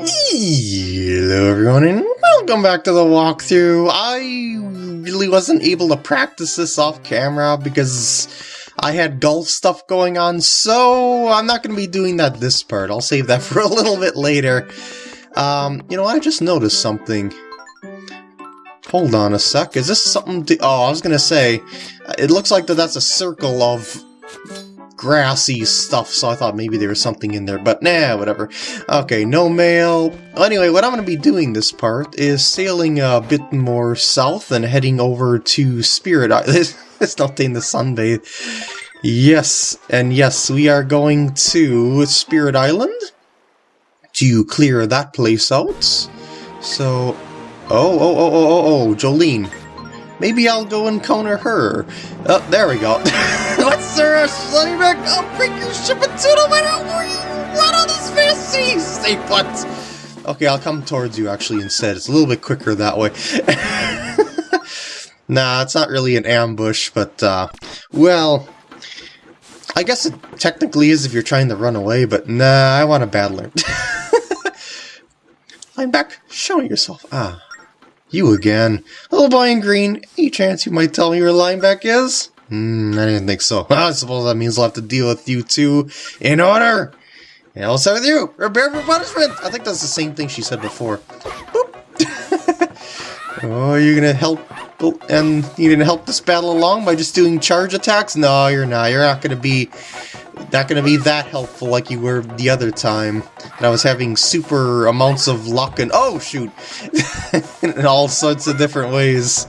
Hello everyone and welcome back to the walkthrough. I really wasn't able to practice this off camera because I had golf stuff going on, so I'm not going to be doing that this part. I'll save that for a little bit later. Um, you know, I just noticed something. Hold on a sec, is this something to- oh, I was going to say, it looks like that that's a circle of grassy stuff, so I thought maybe there was something in there, but nah, whatever. Okay, no mail. Anyway, what I'm going to be doing this part is sailing a bit more south and heading over to Spirit Island. There's nothing to sunbathe. Yes, and yes, we are going to Spirit Island to clear that place out. So, oh, oh, oh, oh, oh, oh, Jolene. Maybe I'll go encounter her. Oh, there we go. What's? Let me back. I'll bring your ship into the winter where you run on this fancy. Stay put. Okay, I'll come towards you actually instead. It's a little bit quicker that way. nah, it's not really an ambush, but, uh, well, I guess it technically is if you're trying to run away, but nah, I want a battler. Line back, show yourself. Ah, you again. Little boy in green, any chance you might tell me where Linebeck is? Hmm, I didn't think so. I suppose that means I'll have to deal with you two in order. And I'll start with you. Prepare for punishment. I think that's the same thing she said before. oh, you're gonna help and you're gonna help this battle along by just doing charge attacks? No, you're not. You're not gonna be not gonna be that helpful like you were the other time. And I was having super amounts of luck and oh shoot, in all sorts of different ways.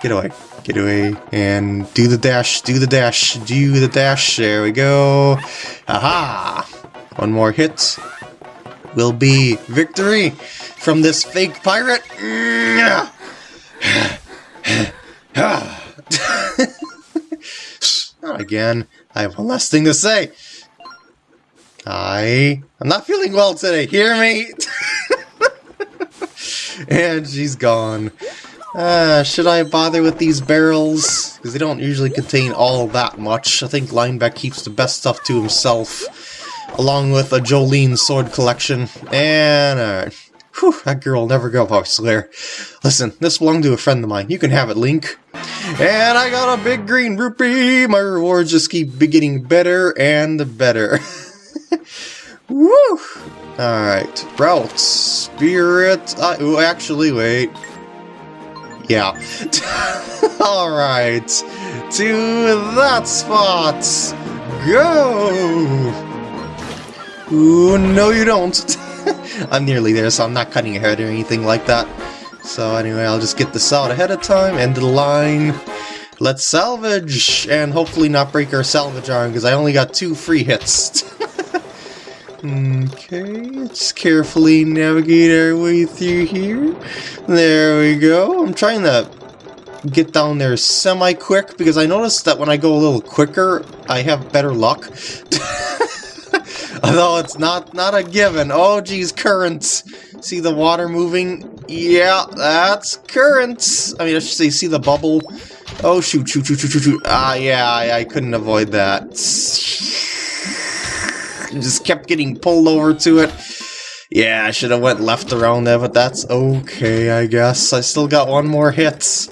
Get away, get away, and do the dash, do the dash, do the dash. There we go. Aha! One more hit will be victory from this fake pirate. Not again. I have one last thing to say. I... I'm not feeling well today, hear me? and she's gone. Uh, should I bother with these barrels? Because they don't usually contain all that much. I think Linebeck keeps the best stuff to himself. Along with a Jolene sword collection. And, uh, whew, that girl will never go, I Slayer. Listen, this belonged to a friend of mine. You can have it, Link. And I got a big green rupee! My rewards just keep getting better and better. Woo! Alright, route, spirit, uh, actually, wait. Yeah. Alright, to that spot! Go! Ooh, no you don't. I'm nearly there, so I'm not cutting ahead or anything like that. So anyway, I'll just get this out ahead of time, end of the line. Let's salvage, and hopefully not break our salvage arm, because I only got two free hits. okay, let's carefully navigate our way through here. There we go. I'm trying to get down there semi-quick, because I noticed that when I go a little quicker, I have better luck. Although it's not not a given. Oh geez, currents. See the water moving? Yeah, that's currents. I mean, I should say, see the bubble? Oh shoot, shoot, shoot, shoot, shoot, shoot. Ah, yeah, I, I couldn't avoid that. Just kept getting pulled over to it. Yeah, I should have went left around there, but that's okay, I guess. I still got one more hit.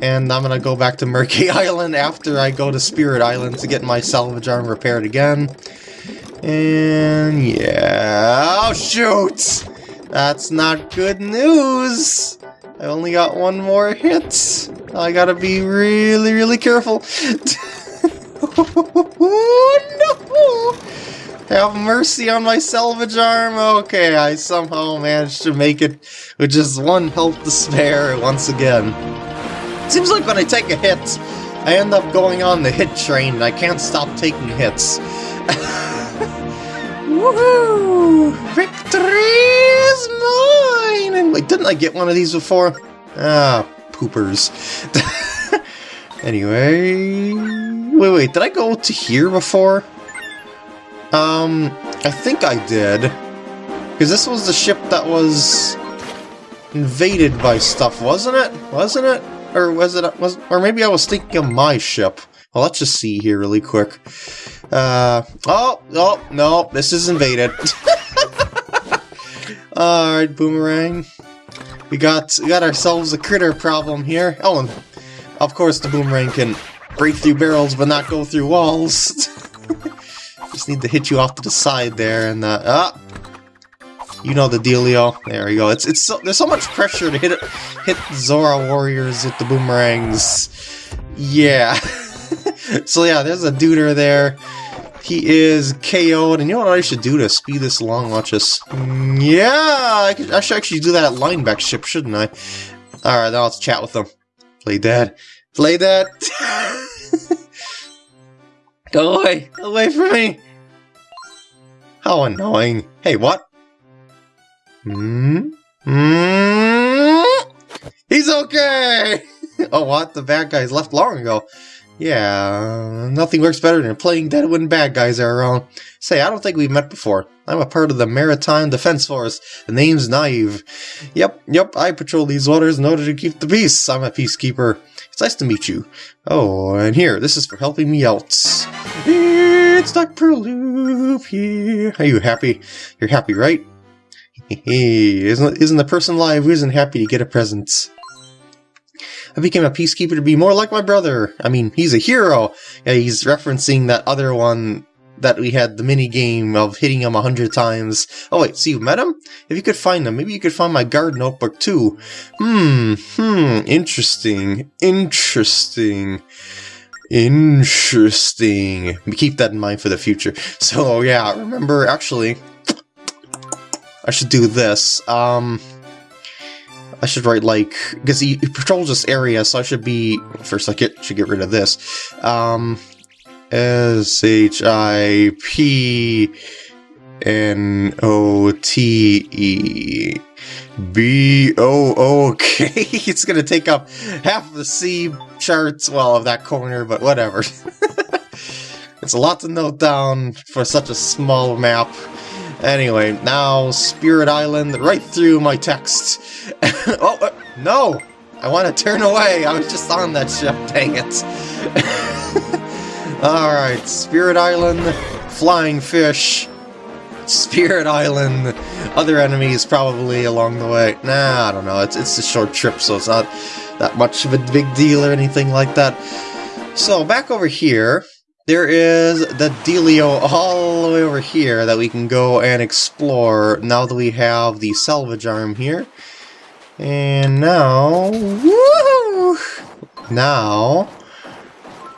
And I'm gonna go back to Mercay Island after I go to Spirit Island to get my salvage arm repaired again. And yeah, oh shoot! That's not good news! I only got one more hit. I gotta be really, really careful. oh no! Have mercy on my salvage arm. Okay, I somehow managed to make it with just one health to spare once again. Seems like when I take a hit, I end up going on the hit train and I can't stop taking hits. Woohoo! Victory is mine! And wait, didn't I get one of these before? Ah, poopers. anyway... Wait, wait, did I go to here before? Um, I think I did. Because this was the ship that was invaded by stuff, wasn't it? Wasn't it? Or was it, was, or maybe I was thinking of my ship. Well, let's just see here really quick. Uh, oh, oh, no, this is invaded. Alright, Boomerang. We got we got ourselves a critter problem here. Oh, and of course the Boomerang can break through barrels but not go through walls. Just need to hit you off to the side there and uh, ah, you know the dealio. There we go. It's it's so, there's so much pressure to hit it, hit Zora warriors with the boomerangs. Yeah. so yeah, there's a duder there. He is KO'd, and you know what I should do to speed this along? Watch this. Yeah, I, could, I should actually do that at Linebeck ship, shouldn't I? Alright, now let's chat with them. Play that. Play dead. Go away. Away from me. How annoying. Hey, what? Hmm? Hmm? He's okay! oh, what? The bad guys left long ago. Yeah, nothing works better than playing dead when bad guys are around. Say, I don't think we've met before. I'm a part of the Maritime Defense Force. The name's Nyave. Yep, yep, I patrol these waters in order to keep the peace. I'm a peacekeeper. It's nice to meet you. Oh, and here, this is for helping me out. It's Dr. Loop here. Are you happy? You're happy, right? Hey, isn't, isn't the person alive who isn't happy to get a present? I became a peacekeeper to be more like my brother. I mean, he's a hero. Yeah, he's referencing that other one that we had the mini game of hitting him a hundred times. Oh wait, so you met him? If you could find him, maybe you could find my guard notebook too. Hmm, hmm, interesting, interesting. Interesting. Keep that in mind for the future. So yeah, remember actually I should do this. Um, I should write like because he, he, patrols this area, so I should be first. I get should get rid of this. Um, S H I P N O T E B O O K. It's gonna take up half of the C charts, well, of that corner, but whatever. it's a lot to note down for such a small map. Anyway, now Spirit Island, right through my text. oh, uh, no! I want to turn away, I was just on that ship, dang it. Alright, Spirit Island, Flying Fish, Spirit Island, other enemies probably along the way. Nah, I don't know, it's, it's a short trip, so it's not that much of a big deal or anything like that. So, back over here, there is the dealio all the way over here that we can go and explore now that we have the salvage arm here. And now, woo! Now,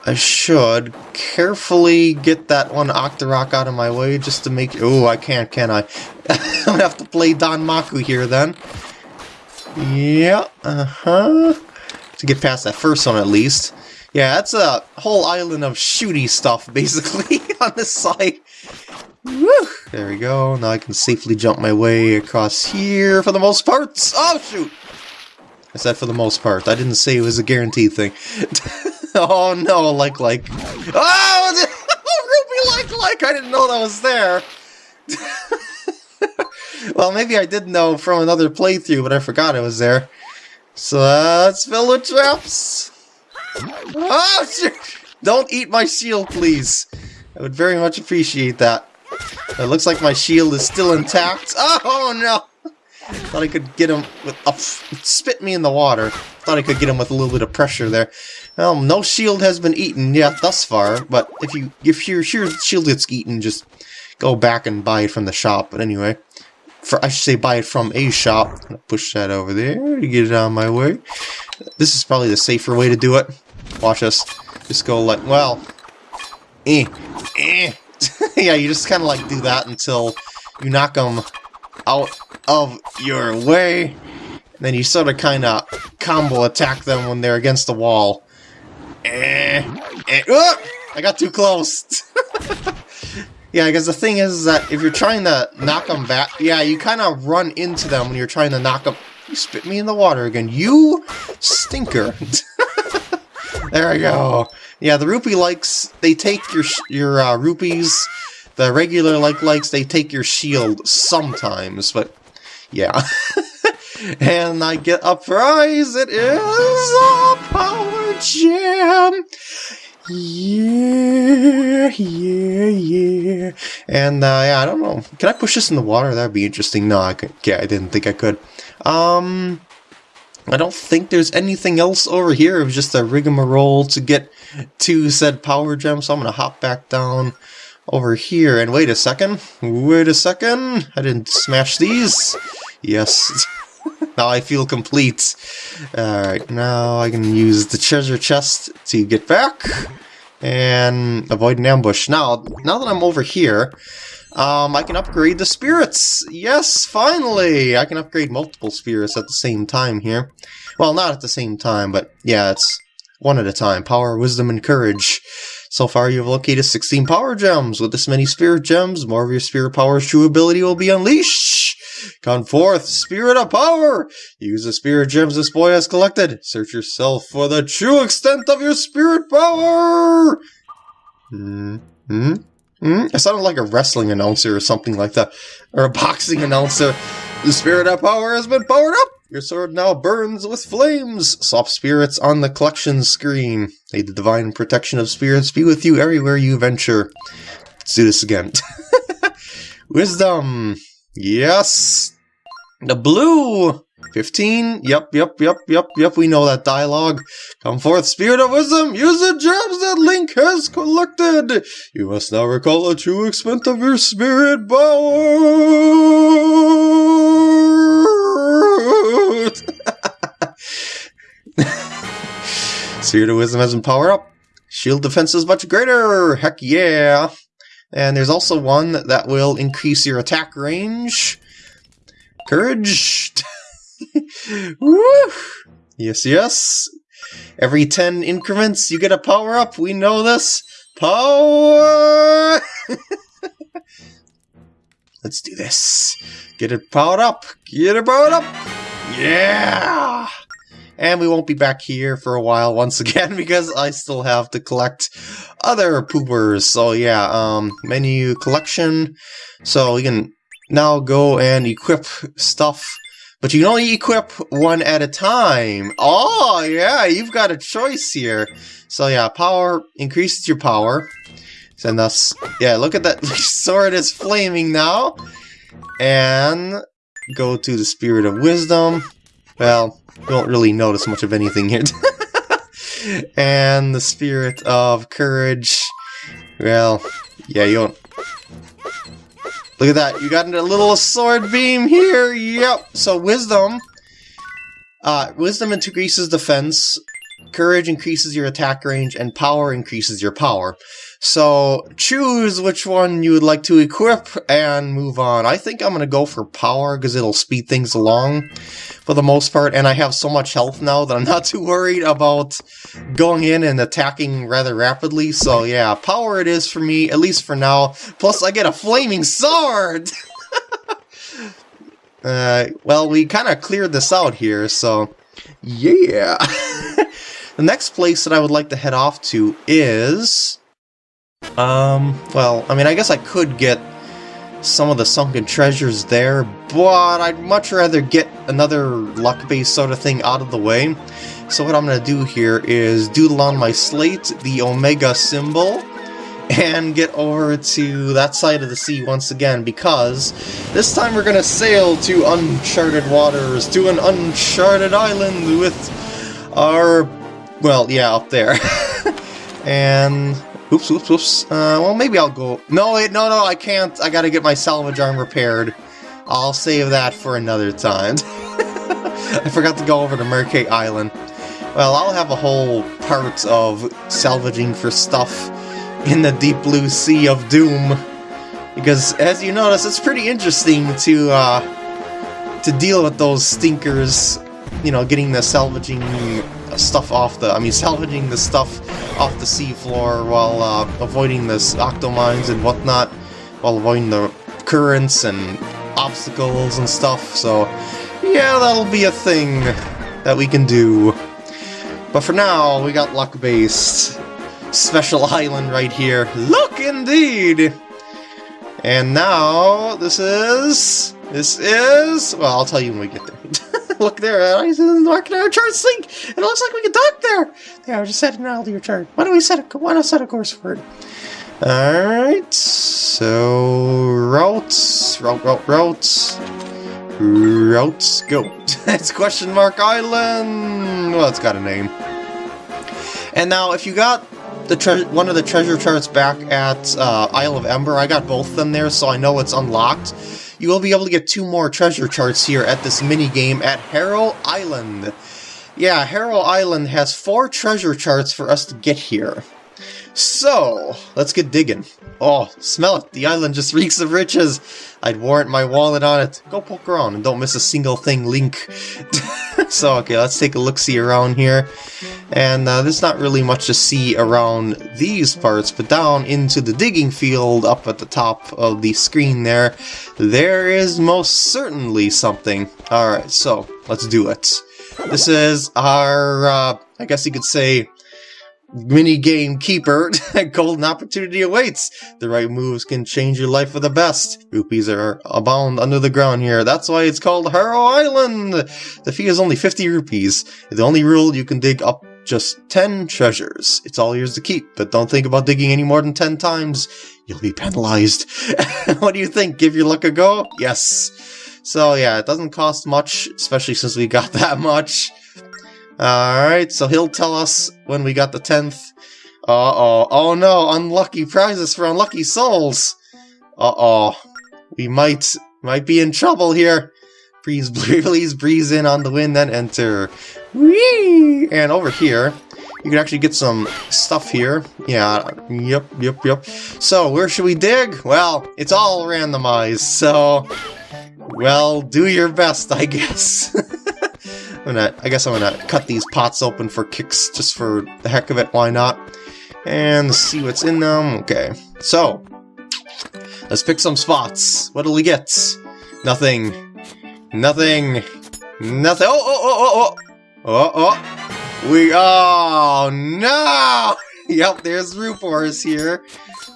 I should carefully get that one Octorok out of my way just to make... Oh, I can't, can I? I'm gonna have to play Danmaku here then. Yeah, uh-huh. To get past that first one at least. Yeah, that's a whole island of shooty stuff, basically, on this side. Woo! There we go. Now I can safely jump my way across here for the most part. Oh, shoot! I said for the most part. I didn't say it was a guaranteed thing. oh, no, like, like. Oh! Rupee like, like! I didn't know that was there. well, maybe I did know from another playthrough, but I forgot it was there. So uh, let's fill the traps. Oh, shit! Don't eat my shield, please. I would very much appreciate that. It looks like my shield is still intact. Oh, no! Thought I could get him with... Oh, spit me in the water. Thought I could get him with a little bit of pressure there. Well, no shield has been eaten yet thus far, but if you if your shield gets eaten, just go back and buy it from the shop. But anyway, for I should say buy it from a shop. Push that over there to get it out of my way. This is probably the safer way to do it. Watch us. Just go like, well, eh, eh. yeah, you just kind of like do that until you knock them out of your way. And then you sort of kind of combo attack them when they're against the wall. Eh, eh, oh, I got too close. yeah, because the thing is that if you're trying to knock them back, yeah, you kind of run into them when you're trying to knock them. You spit me in the water again. You stinker. There we go. Yeah, the rupee likes, they take your your uh, rupees. The regular like likes, they take your shield sometimes, but yeah. and I get a prize. It is a power gem. Yeah, yeah, yeah. And, uh, yeah, I don't know. Can I push this in the water? That'd be interesting. No, I could. Yeah, I didn't think I could. Um, I don't think there's anything else over here. It was just a rigmarole to get to said power gem, so I'm going to hop back down over here. And wait a second. Wait a second. I didn't smash these. Yes. now I feel complete. Alright, now I can use the treasure chest to get back and avoid an ambush. Now, now that I'm over here, um, I can upgrade the spirits! Yes, finally! I can upgrade multiple spirits at the same time here. Well, not at the same time, but yeah, it's one at a time. Power, Wisdom, and Courage. So far, you have located 16 power gems. With this many spirit gems, more of your spirit power's true ability will be unleashed. Come forth, spirit of power! Use the spirit gems this boy has collected. Search yourself for the true extent of your spirit power! Hmm? Hmm? Hmm? It sounded like a wrestling announcer or something like that. Or a boxing announcer. The spirit of power has been powered up! Your sword now burns with flames! Soft spirits on the collection screen. May the divine protection of spirits be with you everywhere you venture. Let's do this again. Wisdom! Yes! The blue! 15? Yep, yep, yep, yep, yep, we know that dialogue. Come forth, spirit of wisdom! Use the gems that Link has collected! You must now recall the true extent of your spirit power! spirit of wisdom has been powered up. Shield defense is much greater! Heck yeah! And there's also one that will increase your attack range. Courage! Woo! Yes, yes. Every 10 increments, you get a power up. We know this. Power! Let's do this. Get it powered up. Get it powered up. Yeah! And we won't be back here for a while once again because I still have to collect other poopers. So yeah, um, menu collection. So we can now go and equip stuff. But you can only equip one at a time. Oh, yeah, you've got a choice here. So yeah, power increases your power. And thus, yeah, look at that sword is flaming now. And go to the Spirit of Wisdom. Well, don't really notice much of anything here. and the Spirit of Courage. Well, yeah, you don't... Look at that, you got a little sword beam here, yep! So Wisdom... Uh, wisdom increases defense, Courage increases your attack range, and Power increases your power. So choose which one you would like to equip and move on. I think I'm going to go for power because it'll speed things along for the most part. And I have so much health now that I'm not too worried about going in and attacking rather rapidly. So yeah, power it is for me, at least for now. Plus I get a flaming sword! uh, well, we kind of cleared this out here, so yeah. the next place that I would like to head off to is um, well, I mean, I guess I could get some of the sunken treasures there, but I'd much rather get another luck-based sort of thing out of the way. So what I'm going to do here is doodle on my slate the Omega symbol, and get over to that side of the sea once again, because this time we're going to sail to uncharted waters, to an uncharted island with our... well, yeah, up there. and Oops, oops, oops. Uh, well, maybe I'll go... No, wait, no, no, I can't. I gotta get my salvage arm repaired. I'll save that for another time. I forgot to go over to Mercay Island. Well, I'll have a whole part of salvaging for stuff in the deep blue sea of doom. Because, as you notice, it's pretty interesting to, uh, to deal with those stinkers, you know, getting the salvaging stuff off the, I mean, salvaging the stuff off the seafloor while uh, avoiding the octomines and whatnot, while avoiding the currents and obstacles and stuff, so yeah, that'll be a thing that we can do. But for now, we got luck-based special island right here. Look indeed! And now, this is... This is... Well, I'll tell you when we get there. Look there, I marking our chart sink. It looks like we can dock there. Yeah, we're just setting an altitude chart. Why don't we set a why not set a course for it? Alright, so routes, route, route, routes, routes, go. it's question mark island. Well, it's got a name. And now, if you got the one of the treasure charts back at uh, Isle of Ember. I got both of them there, so I know it's unlocked. You will be able to get two more treasure charts here at this mini game at Harrow Island. Yeah, Harrow Island has four treasure charts for us to get here. So, let's get digging. Oh, smell it. The island just reeks of riches. I'd warrant my wallet on it. Go poke around and don't miss a single thing, Link. so, okay, let's take a look-see around here. And uh, there's not really much to see around these parts, but down into the digging field up at the top of the screen there, there is most certainly something. Alright, so, let's do it. This is our, uh, I guess you could say, mini game keeper, golden opportunity awaits. The right moves can change your life for the best. Rupees are abound under the ground here. That's why it's called Harrow Island. The fee is only 50 rupees. The only rule you can dig up just 10 treasures. It's all yours to keep, but don't think about digging any more than 10 times. You'll be penalized. what do you think? Give your luck a go? Yes. So yeah, it doesn't cost much, especially since we got that much. Alright, so he'll tell us when we got the 10th. Uh-oh. Oh no, unlucky prizes for unlucky souls! Uh-oh. We might might be in trouble here. Please, please breeze in on the wind, then enter. Whee! And over here, you can actually get some stuff here. Yeah, yep, yep, yep. So, where should we dig? Well, it's all randomized, so... Well, do your best, I guess. I'm gonna, I guess I'm gonna cut these pots open for kicks, just for the heck of it, why not? And see what's in them. Okay, so, let's pick some spots. What'll we get? Nothing. Nothing. Nothing. Oh, oh, oh, oh, oh! Oh, oh! We, oh, no! yep, there's Rupoors here.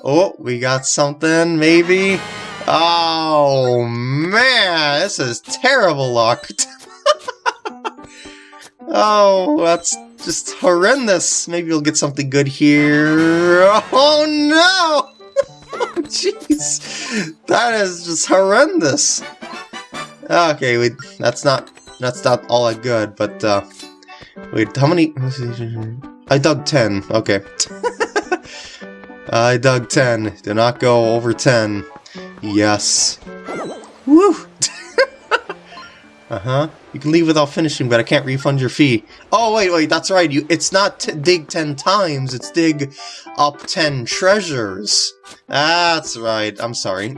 Oh, we got something, maybe? Oh, man, this is terrible luck. Oh, that's just horrendous. Maybe we'll get something good here. Oh no! Jeez, that is just horrendous. Okay, wait, that's not that's not all that good, but uh, wait, how many? I dug ten. Okay, I dug ten. Do not go over ten. Yes. Woo! Uh-huh. You can leave without finishing, but I can't refund your fee. Oh, wait, wait, that's right. You, It's not dig 10 times, it's dig up 10 treasures. That's right. I'm sorry.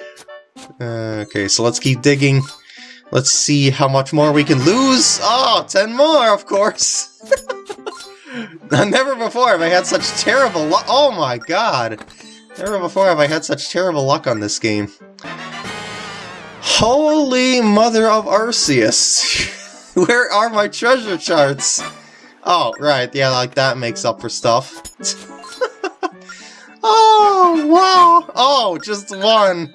okay, so let's keep digging. Let's see how much more we can lose. Oh, 10 more, of course. Never before have I had such terrible luck. Oh my god. Never before have I had such terrible luck on this game. Holy Mother of Arceus! Where are my treasure charts? Oh, right, yeah, like that makes up for stuff. oh, wow! Oh, just one!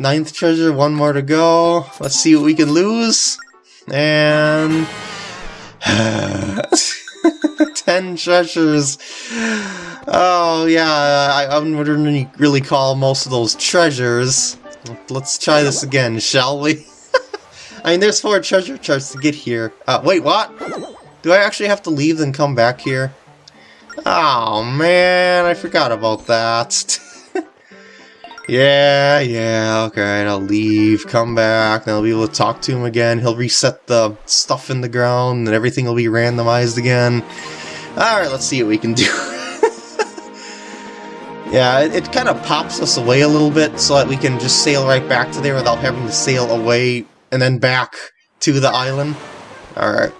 Ninth treasure, one more to go. Let's see what we can lose. And... Ten treasures. Oh, yeah, I, I wouldn't really call most of those treasures. Let's try this again, shall we? I mean, there's four treasure charts to get here. Uh, wait, what? Do I actually have to leave and come back here? Oh, man, I forgot about that. yeah, yeah, okay, I'll leave, come back, then I'll be able to talk to him again. He'll reset the stuff in the ground, and everything will be randomized again. Alright, let's see what we can do. Yeah, it, it kind of pops us away a little bit so that we can just sail right back to there without having to sail away and then back to the island. Alright.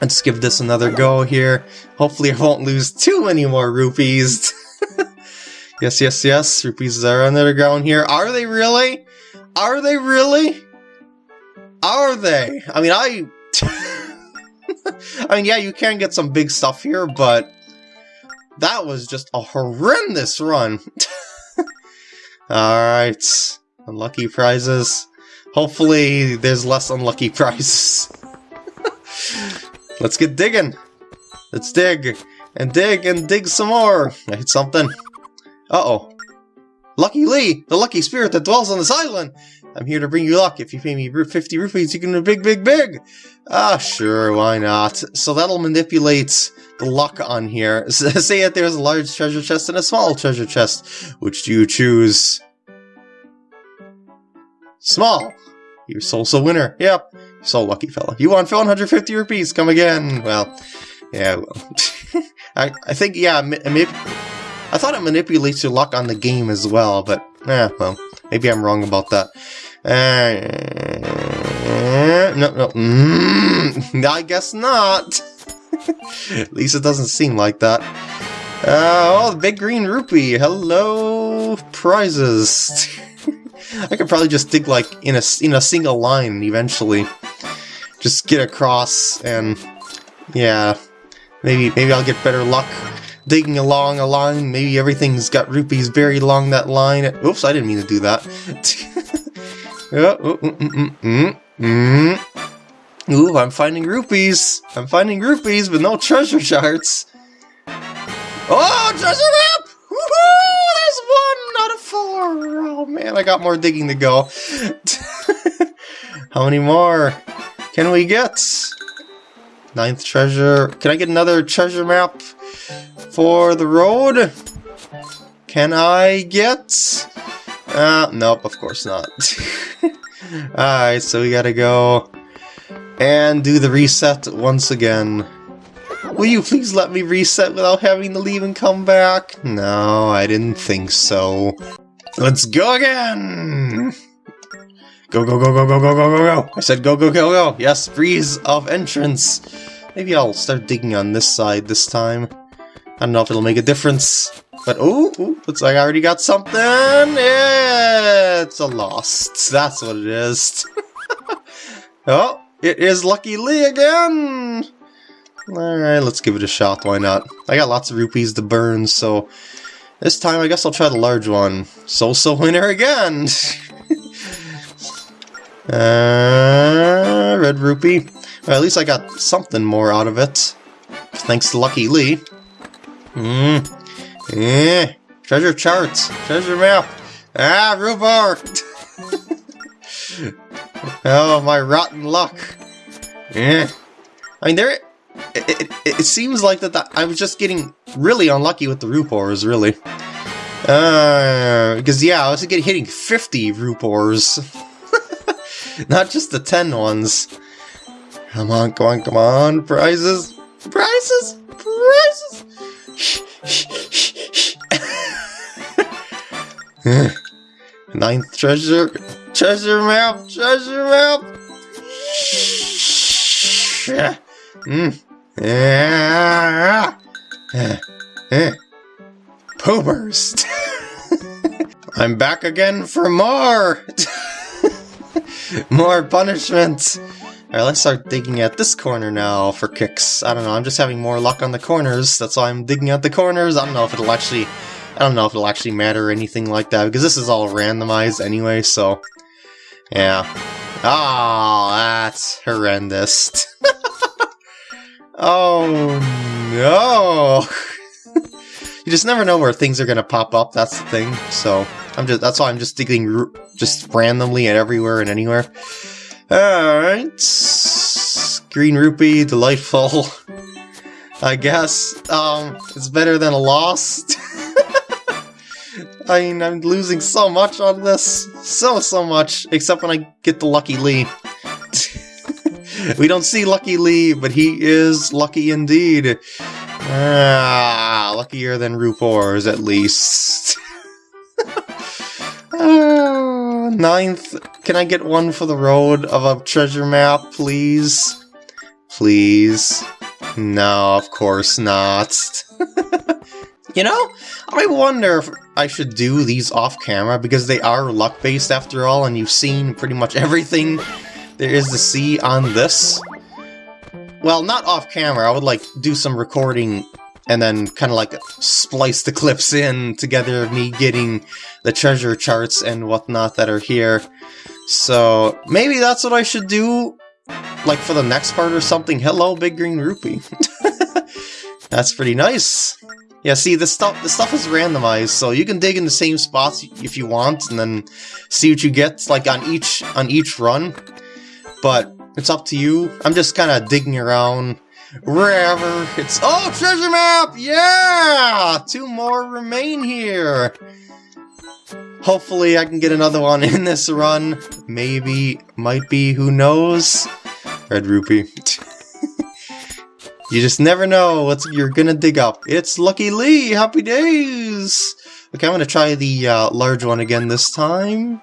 Let's give this another go here. Hopefully I won't lose too many more rupees. yes, yes, yes. Rupees are underground here. Are they really? Are they really? Are they? I mean, I... I mean, yeah, you can get some big stuff here, but that was just a horrendous run. Alright. Unlucky prizes. Hopefully there's less unlucky prizes. Let's get digging. Let's dig and dig and dig some more. I hit something. Uh-oh. Lucky Lee, the lucky spirit that dwells on this island. I'm here to bring you luck. If you pay me 50 rupees, you can do big, big, big. Ah, sure, why not? So that'll manipulate luck on here. Say that there's a large treasure chest and a small treasure chest. Which do you choose? Small. You're so so winner. Yep. So lucky fella. You won 150 rupees. Come again. Well, yeah, well. I, I think, yeah. I thought it manipulates your luck on the game as well, but, eh, well, maybe I'm wrong about that. Uh, no, no, mm, I guess not. At least it doesn't seem like that. Uh, oh, the big green rupee. Hello, prizes. I could probably just dig like in a in a single line eventually. Just get across and yeah, maybe maybe I'll get better luck digging along a line. Maybe everything's got rupees buried along that line. Oops, I didn't mean to do that. oh, mm, mm, mm, mm, Ooh, I'm finding rupees. I'm finding rupees, but no treasure charts. Oh, treasure map! Woohoo! There's one out of four. Oh man, I got more digging to go. How many more can we get? Ninth treasure. Can I get another treasure map for the road? Can I get... Uh, nope, of course not. Alright, so we gotta go and do the reset once again. Will you please let me reset without having to leave and come back? No, I didn't think so. Let's go again! Go, go, go, go, go, go, go, go, go! I said go, go, go, go! Yes, freeze of entrance! Maybe I'll start digging on this side this time. I don't know if it'll make a difference. But, oh, looks like I already got something! It's a lost. That's what it is. oh, it is Lucky Lee again! Alright, let's give it a shot, why not? I got lots of rupees to burn, so this time I guess I'll try the large one. So-so winner again! uh, red rupee. Well, at least I got something more out of it. Thanks to Lucky Lee. Hmm. Eh. Treasure charts. Treasure map. Ah, rhubarb! Oh, my rotten luck. Yeah. I mean, there... It, it, it seems like that the, I was just getting really unlucky with the Rupoors, really. Uh, because, yeah, I was getting hitting 50 Rupoors. Not just the 10 ones. Come on, come on, come on, prizes! Prizes! Prizes! Ninth treasure Treasure map! Treasure map! Mm. Poopers! I'm back again for more! more punishment! Alright, let's start digging at this corner now for kicks. I don't know, I'm just having more luck on the corners, that's why I'm digging at the corners. I don't know if it'll actually... I don't know if it'll actually matter or anything like that, because this is all randomized anyway, so... Yeah. Oh, that's horrendous. oh, no. you just never know where things are going to pop up, that's the thing. So, I'm just that's why I'm just digging just randomly and everywhere and anywhere. Alright. Green Rupee, delightful. I guess. Um, it's better than a lost. I mean, I'm losing so much on this. So, so much. Except when I get the Lucky Lee. we don't see Lucky Lee, but he is lucky indeed. Ah, luckier than Rupoors, at least. uh, ninth. Can I get one for the road of a treasure map, please? Please? No, of course not. You know, I wonder if I should do these off-camera, because they are luck-based after all, and you've seen pretty much everything there is to see on this. Well, not off-camera, I would like do some recording and then kind of like splice the clips in together of me getting the treasure charts and whatnot that are here. So maybe that's what I should do, like for the next part or something. Hello, Big Green Rupee. that's pretty nice. Yeah, see, the stuff the stuff is randomized, so you can dig in the same spots if you want, and then see what you get, like on each on each run. But it's up to you. I'm just kind of digging around wherever it's. Oh, treasure map! Yeah, two more remain here. Hopefully, I can get another one in this run. Maybe, might be, who knows? Red rupee. You just never know what you're gonna dig up. It's Lucky Lee! Happy days! Okay, I'm gonna try the uh, large one again this time.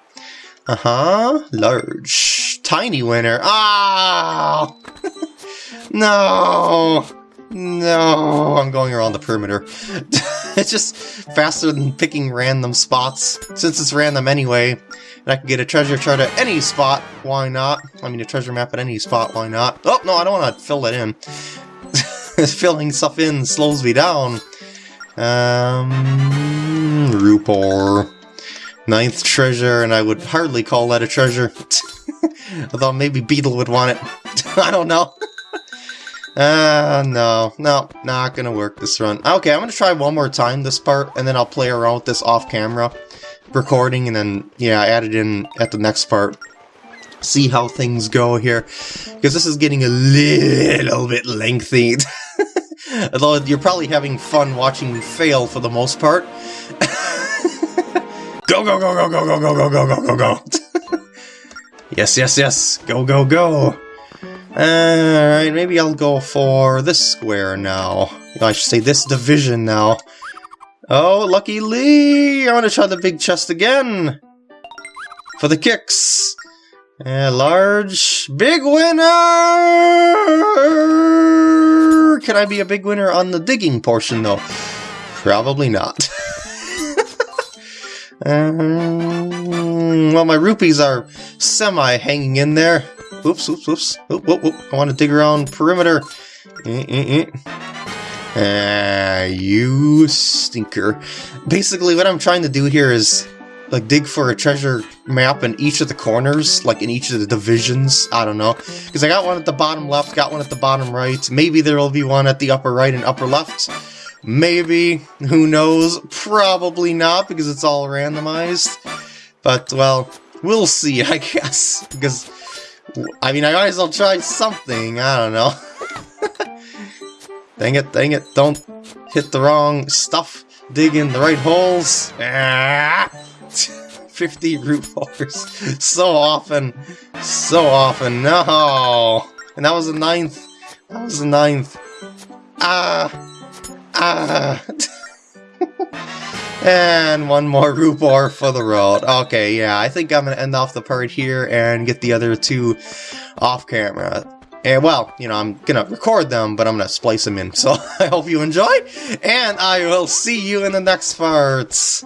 Uh-huh. Large. Tiny winner. Ah! no! No! I'm going around the perimeter. it's just faster than picking random spots. Since it's random anyway, and I can get a treasure chart at any spot, why not? I mean, a treasure map at any spot, why not? Oh, no, I don't want to fill it in. filling stuff in slows me down. Um, Rupoor. Ninth treasure, and I would hardly call that a treasure. Although maybe Beedle would want it. I don't know. Uh, no. No, not gonna work this run. Okay, I'm gonna try one more time this part, and then I'll play around with this off-camera recording, and then, yeah, add it in at the next part see how things go here, because this is getting a little bit lengthy. Although you're probably having fun watching me fail for the most part. go, go, go, go, go, go, go, go, go, go, go, go. yes, yes, yes. Go, go, go. Alright, maybe I'll go for this square now. I should say this division now. Oh, Lucky Lee! I want to try the big chest again! For the kicks! A large, big winner! Can I be a big winner on the digging portion, though? Probably not. um, well, my rupees are semi-hanging in there. Oops, oops, oops. Oop, oop, oop. I want to dig around perimeter. Eh, eh, eh. Ah, you stinker. Basically, what I'm trying to do here is like dig for a treasure map in each of the corners, like in each of the divisions. I don't know. Because I got one at the bottom left, got one at the bottom right. Maybe there will be one at the upper right and upper left. Maybe. Who knows? Probably not, because it's all randomized. But, well, we'll see, I guess. Because, I mean, I might as well try something. I don't know. dang it, dang it. Don't hit the wrong stuff. Dig in the right holes. Ah! 50 Rupoors. So often. So often. No! And that was the ninth. That was the ninth. Ah! Ah! and one more Rupoor for the road. Okay, yeah, I think I'm to end off the part here and get the other two off camera. And well, you know, I'm gonna record them, but I'm gonna splice them in. So I hope you enjoy, and I will see you in the next parts.